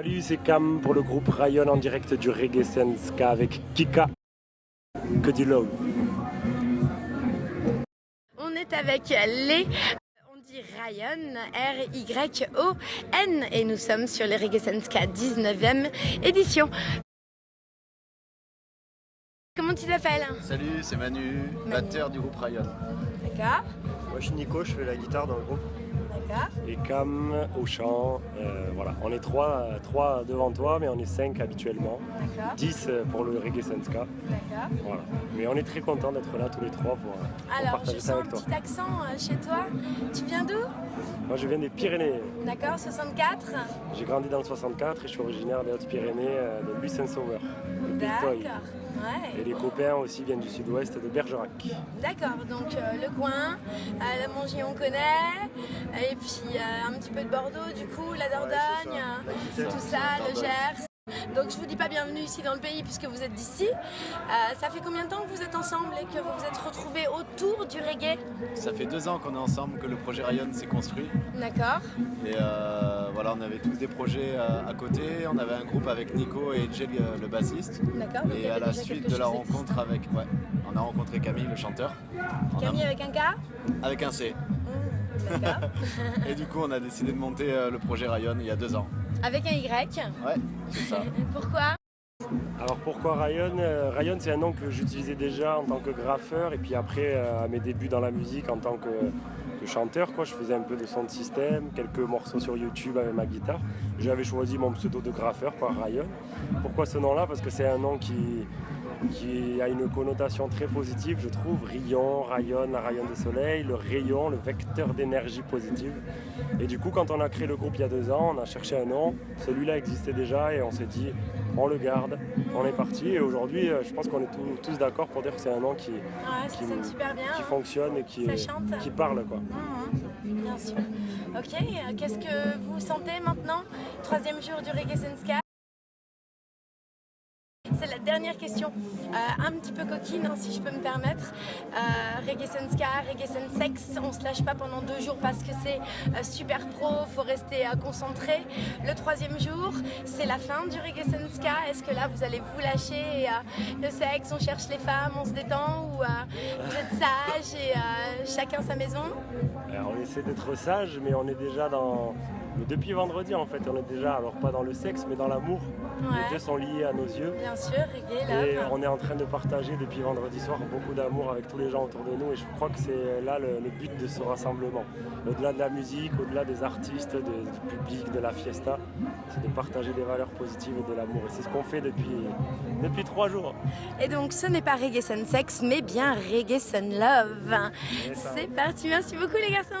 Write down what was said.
Salut, c'est Cam pour le groupe Rayon en direct du Reggae Senska avec Kika. Que du love. On est avec les on dit Ryan, R-Y-O-N, et nous sommes sur les Reggae Senska 19e édition. Comment tu t'appelles? Salut, c'est Manu, batteur du groupe Rayon. D'accord, Moi je suis Nico, je fais la guitare dans le groupe. d'accord. Et Cam au chant. Euh, voilà, on est trois, euh, trois devant toi, mais on est cinq habituellement. D'accord, 10 pour le Reggae Senska. d'accord. Voilà. Mais on est très content d'être là tous les trois pour, euh, pour Alors, je partager ça sens un avec toi. petit accent euh, chez toi. Tu viens d'où? Moi je viens des Pyrénées. D'accord, 64 J'ai grandi dans le 64 et je suis originaire des Hautes-Pyrénées, euh, de Piltoy. D'accord, Et les copains aussi viennent du sud-ouest de Bergerac. D'accord, donc euh, le coin, euh, la Mongie on connaît, et puis euh, un petit peu de Bordeaux du coup, la Dordogne, ça. tout ça, le Gers. Donc je vous dis pas bienvenue ici dans le pays puisque vous êtes d'ici. Euh, ça fait combien de temps que vous êtes ensemble et que vous vous êtes retrouvés autour du reggae? Ça fait deux ans qu'on est ensemble, que le projet Rayon s'est construit. D'accord, Et euh, voilà, on avait tous des projets euh, à côté. On avait un groupe avec Nico et Jay, le, bassiste. d'accord. Et à la suite de la rencontre avec. Ouais, on a rencontré Camille, le chanteur. A- Camille avec un K? Avec un C. Mmh. Et du coup, on a décidé de monter euh, le projet Rayon il y a deux ans. avec un Y. Ouais, c'est ça. Pourquoi? Alors pourquoi Ryan? Euh, Ryan c'est un nom que j'utilisais déjà en tant que graffeur et puis après euh, à mes débuts dans la musique en tant que, que chanteur quoi, je faisais un peu de son de système, quelques morceaux sur YouTube avec ma guitare. J'avais choisi mon pseudo de graffeur quoi, Ryan. Pourquoi ce nom là Parce que c'est un nom qui, qui a une connotation très positive je trouve. Rayon, Rayon, la rayon de soleil, le rayon, le vecteur d'énergie positive. Et du coup quand on a créé le groupe il y a deux ans, on a cherché un nom, celui-là existait déjà et on s'est dit on le garde, on est parti et aujourd'hui euh, je pense qu'on est tous- tous d'accord pour dire que c'est un nom qui, Ouais, bien. qui fonctionne et qui, parle quoi. Mhm, Bien sûr. Ok, euh, qu'est-ce que vous sentez maintenant? Troisième jour du Reggae Senska. C'est la dernière question, Euh, un petit peu coquine hein, si je peux me permettre. Euh, reggae Senska, Reggae Sensex, on se lâche pas pendant deux jours parce que c'est euh, super pro, faut rester concentré. Le troisième jour, c'est la fin du Reggae Senska. Est-ce que là vous allez vous lâcher et, le sexe, on cherche les femmes, on se détend ou vous êtes sage et chacun sa maison? On essaie d'être sage mais on est déjà dans... mais depuis vendredi en fait on est déjà, alors pas dans le sexe mais dans l'amour. Ouais. Les deux sont liés à nos yeux. Bien sûr, reggae, Et love. on est en train de partager depuis vendredi soir beaucoup d'amour avec tous les gens autour de nous et je crois que c'est là le, le but de ce rassemblement. Au-delà de la musique, au-delà des artistes, de- du public, de la fiesta, c'est de partager des valeurs positives et de l'amour. Et c'est ce qu'on fait depuis, depuis trois jours. Et donc ce n'est pas Reggae Sun Sex, mais bien Reggae Sun Love. C'est parti, merci beaucoup les garçons